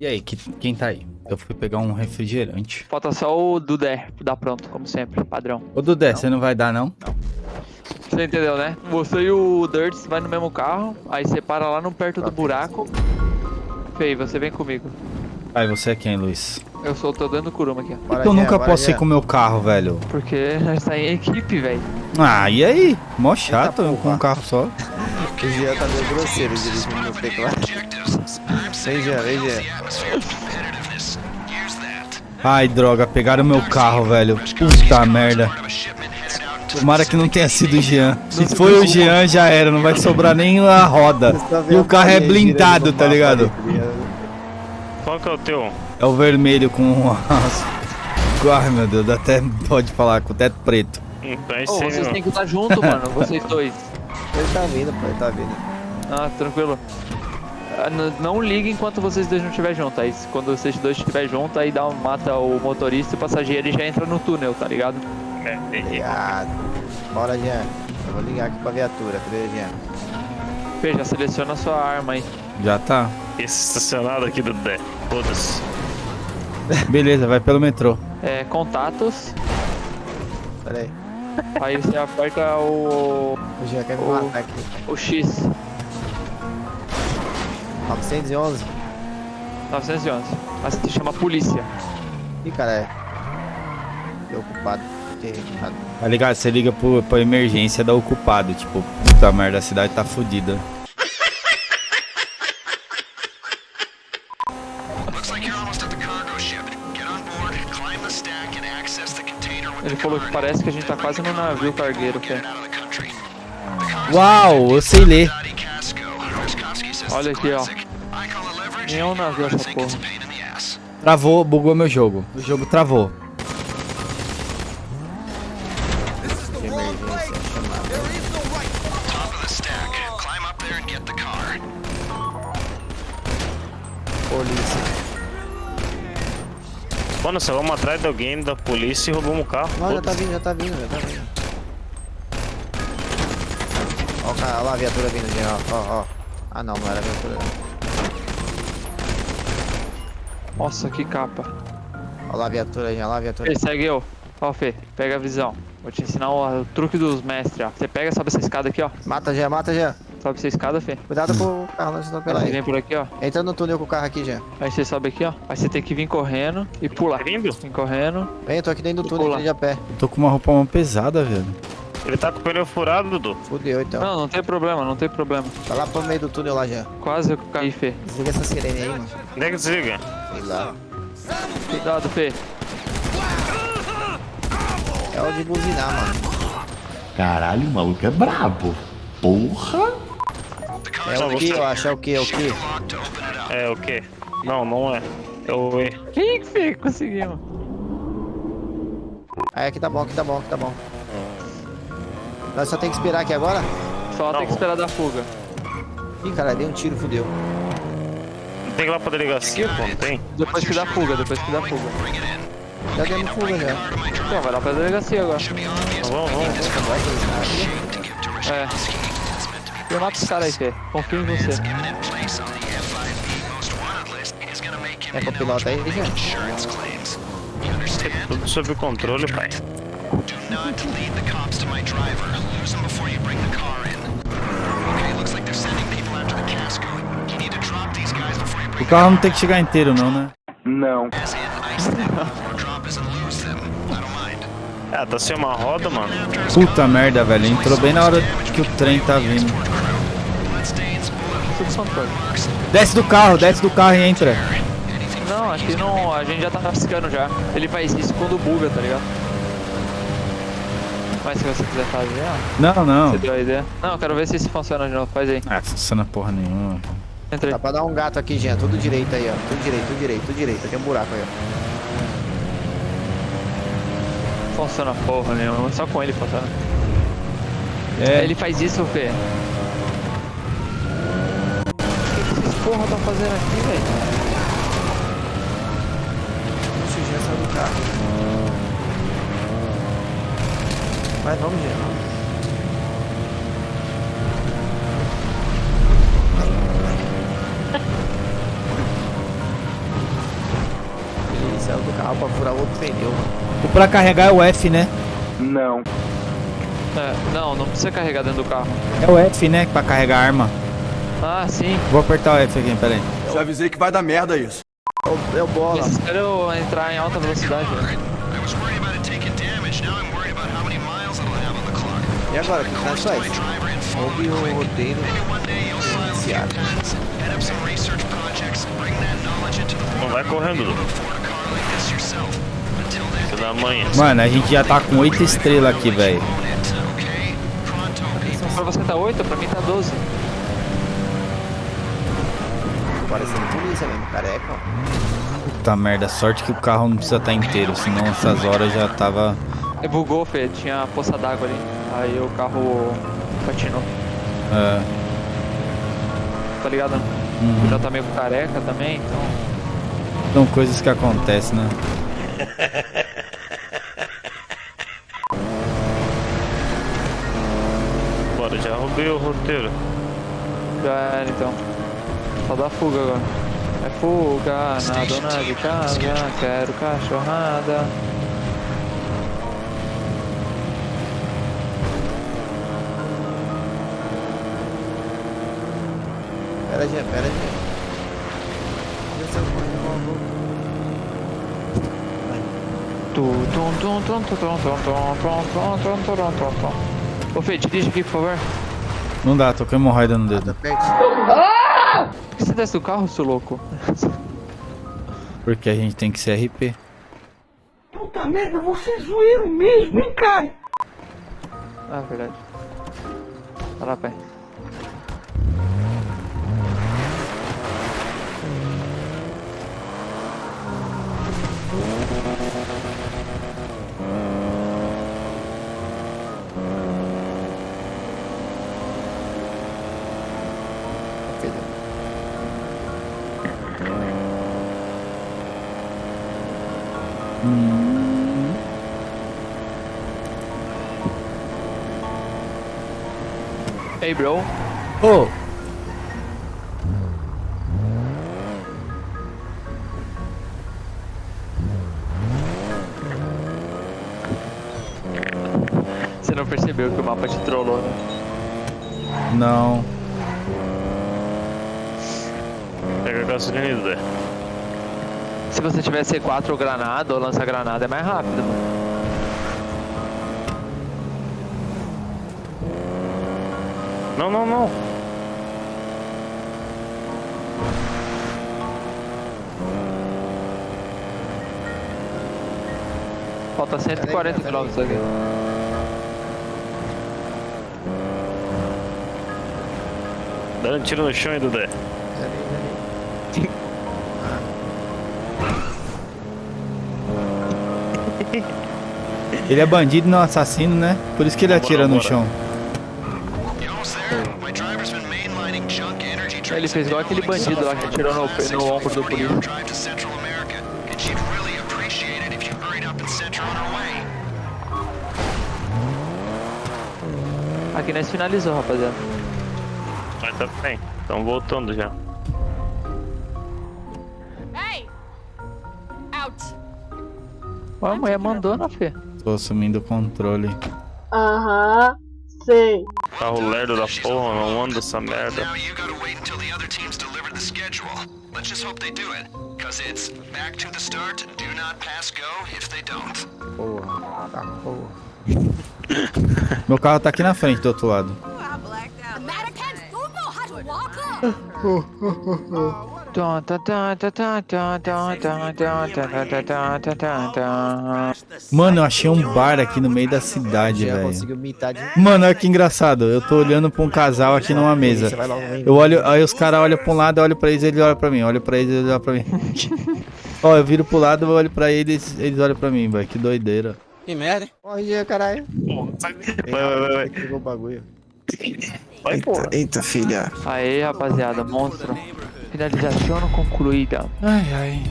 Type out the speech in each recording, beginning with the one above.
E aí, que, quem tá aí? Eu fui pegar um refrigerante. Falta só o Dudé, dá pronto, como sempre, padrão. Ô, Dudé, você não vai dar, não? Você entendeu, né? Você e o Dirts vai no mesmo carro, aí você para lá no perto do buraco. Fei, você vem comigo. Aí, você é quem, Luiz? Eu sou, tô dando Kuruma aqui, que eu nunca posso ir com o meu carro, velho? Porque nós tá em equipe, velho. Ah, e aí? Mó chato Eita, com um carro só. O Jean tá meio grosseiro dirigindo no teclado. Ai, droga, pegaram meu carro, velho. Puta merda. Tomara que não tenha sido o Jean. Se foi o Jean, já era. Não vai sobrar nem a roda. E o carro é blindado, tá ligado? Qual que é o teu? É o vermelho com as... Ai, meu Deus, dá até pode falar com o teto preto. Então é aí vocês mesmo. têm que estar junto, mano, vocês dois. Ele tá vindo, pô, ele tá vindo. Ah, tranquilo. Não liga enquanto vocês dois não estiverem juntos. Aí vocês dois estiverem juntos, aí dá, um- mata o motorista e o passageiro e já entra no túnel, tá ligado? É, entendi. Obrigado. Bora, Jean. Eu vou ligar aqui pra viatura. Cadê, Jean? Fê, já seleciona a sua arma aí. Já tá. Esse estacionado aqui do Dé. Foda-se. Beleza, vai pelo metrô. É, contatos. Pera aí. Aí você aperta o, O Jean quer me Ô. matar aqui. o X. 911. 911. Mas se chama polícia. Ih, cara, é. Preocupado. Tá ligado? Você liga pro, pra emergência da ocupado. Tipo, puta merda, a cidade tá fodida. Looks like you're almost at the cargo ship. Get on board, climb the stack, and access the container with Ele the falou que parece que a gente tá quase no navio cargueiro, car's Uau, eu sei ler. Olha aqui, ó. Classic. I call it leverage. Nem é um navio essa porra. Travou, bugou meu jogo. O jogo travou. De emergência. Chamado. Top of the stack. Climb up there and get the car. Polícia. Mano, nós vamos atrás de alguém da polícia e roubamos o carro. Não, já tá vindo, já tá vindo, já tá vindo. Ó, cara, ó lá a viatura vindo, ó, ó, ó. Ah, não, não era a viatura. Nossa, que capa. Ó lá a viatura, Jean, ó lá a viatura. Fê, segue eu. Ó, Fê, pega a visão. Vou te ensinar o, o truque dos mestres, ó. Você pega, sobe essa escada aqui, ó. Mata, Jean, mata, Jean. Sobe essa escada, Fê. Cuidado com o carro, não pela Aí aí. vem por aqui, ó. Entra no túnel com o carro aqui, Jean. Aí você sobe aqui, ó. Aí você tem que vir correndo e pular. Tá vindo? Vem correndo. Vem, eu tô aqui dentro do túnel, de a pé. Eu tô com uma roupa mó pesada, velho. Ele tá com o pneu furado, Dudu. Fudeu, então. Não, não tem problema, não tem problema. Vai lá pro meio do túnel lá, Jean. Quase eu caí, Fê. Desliga essa sirene aí, mano. Onde é que desliga? Sei lá. Cuidado, Fê. É o de buzinar, mano. Caralho, o maluco é brabo. Porra! É o que, eu acho, é o que, é o que? É o quê? Não, não é. É o E. Ih, Fê, conseguimos. Aí aqui tá bom, aqui tá bom, aqui tá bom. Nós só tem que esperar aqui agora? Só tem Não. que esperar da fuga. Ih, cara, dei um tiro, fudeu. Não tem que ir lá pra delegacia, pô, não tem? Depois que dá fuga, depois que dá fuga. Já demos fuga já. Então, vai lá pra delegacia agora. Vamos, vamos, vamos. Tá aqui. É. Eu mato os caras aí, Fê. Confio em você. É com o piloto aí, Jean? Tudo sob controle, pai. Do not lead the cops to my driver. O carro não tem que chegar inteiro, não, né? mind. Ah, tá sem uma roda, mano. Puta merda, velho. Entrou bem na hora que o trem tá vindo. Desce do carro, desce do carro e entra. Não, aqui não. A gente já tá piscando já. Ele faz isso quando buga, tá ligado? Mas se você quiser fazer, ó. Não, não. Você deu a ideia? Não, eu quero ver se isso funciona de novo. Faz aí. Ah, funciona porra nenhuma. Entra aí. Dá pra dar um gato aqui, Jean. Tudo direito aí, ó. Tudo direito, tudo direito, tudo direito. Tem um buraco aí, ó. Funciona porra nenhuma. Só com ele funciona. É, Ele faz isso, Fê. O que que esses porra tá fazendo aqui, velho? Puxa, o Jean do carro. Vai, vamos, Jean. carro pra furar outro pneu. O pra carregar é o F, né? Não. É, não, não precisa carregar dentro do carro. É o F, né? Pra carregar a arma. Ah, sim. Vou apertar o F aqui, peraí. Já avisei que vai dar merda isso. É o, é o bola. Esses entrar em alta velocidade. Né? E agora, o que faz só isso? Houve o roteiro iniciado. Não vai correndo da mãe. Mano, a gente já tá com 8 estrelas aqui, velho. Pra você tá 8, pra mim tá 12. Parecendo polícia mesmo, careca. Puta merda, sorte que o carro não precisa estar inteiro, senão essas horas já tava. É, Bugou, Fê, tinha poça d'água ali. Aí o carro patinou, É, tá ligado? Uhum. Já tá meio careca também, então. são coisas que acontecem, né? Roubei o roteiro. Já era então. Só dá fuga agora. É fuga na dona de casa, quero cachorrada. Pera, Gê, pera, Gê. Tu, tum, tum, tum, tum, tum, tum, tum, tum, tum, tum, tum, tum, tum, tum. Ô Fê, dirige aqui, por favor. Não dá, tô com hemorroida no dedo. Pertinho. Por que você desce do carro, seu louco? Porque a gente tem que ser RP. Ah, verdade. Vai lá, pai. Hey, bro. Ô! Você não percebeu que o mapa te trollou, né? Não. Pega a gasolina Dudu. Se você tiver C4 ou granada ou lança granada é mais rápido. Não, não, não. Falta 140 km aqui. Dando um tiro no chão, hein, Dudé. Ele é bandido, não assassino, né? Por isso que ele atira no chão. Ele fez igual aquele bandido lá que atirou no, no ombro do polígono. Aqui nós finalizamos, rapaziada. Mas tá bem, estão voltando já. Ó, a mulher mandou, né, Fê? Tô assumindo o controle. Aham, sei. Carro lerdo da porra, não anda essa merda. Let's just hope they do it. Cause it's back to the start, do not pass go if they don't. Porra, tá porra. Meu carro tá aqui na frente do outro lado. Americans don't know how Mano, eu achei um bar aqui no meio da cidade, velho. Mano, olha que engraçado. Eu tô olhando pra um casal aqui numa mesa. Eu olho, aí os caras olham pra um lado, eu olho pra eles, eles olham pra mim. Olha pra eles, eles olham pra mim. Ó, eu viro pro lado, eu olho pra eles, eles olham pra mim, velho. Que doideira. Que merda, hein? Corre, caralho. Vai, vai, vai. Pegou o bagulho. Eita, eita, filha. Aí, rapaziada, monstro. Finalização concluída. Ai, ai.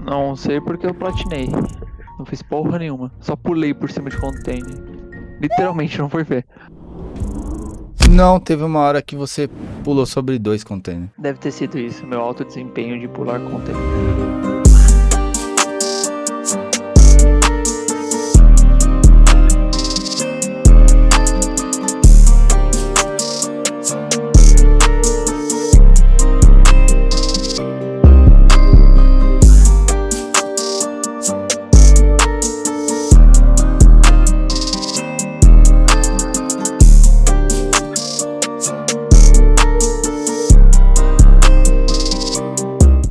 Não sei porque eu platinei. Não fiz porra nenhuma. Só pulei por cima de container. Literalmente, não foi ver. Não, teve uma hora que você pulou sobre dois containers. Deve ter sido isso, meu alto desempenho de pular container.